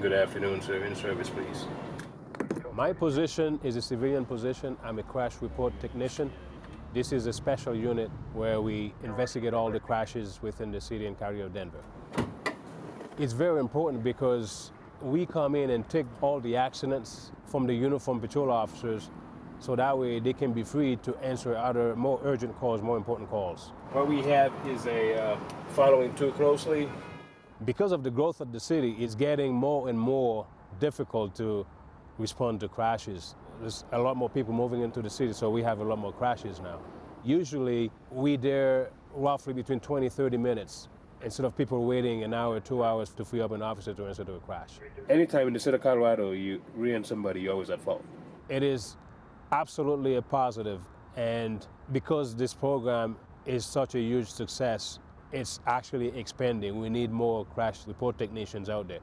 Good afternoon, sir. In service, please. My position is a civilian position. I'm a crash report technician. This is a special unit where we investigate all the crashes within the city and county of Denver. It's very important because we come in and take all the accidents from the uniform patrol officers so that way they can be free to answer other more urgent calls, more important calls. What we have is a uh, following too closely. Because of the growth of the city, it's getting more and more difficult to respond to crashes. There's a lot more people moving into the city, so we have a lot more crashes now. Usually, we there roughly between 20, 30 minutes instead of people waiting an hour, two hours to free up an officer to answer to a crash. Anytime in the state of Colorado you rear somebody, you're always at fault. It is absolutely a positive, and because this program is such a huge success, it's actually expanding. We need more crash report technicians out there.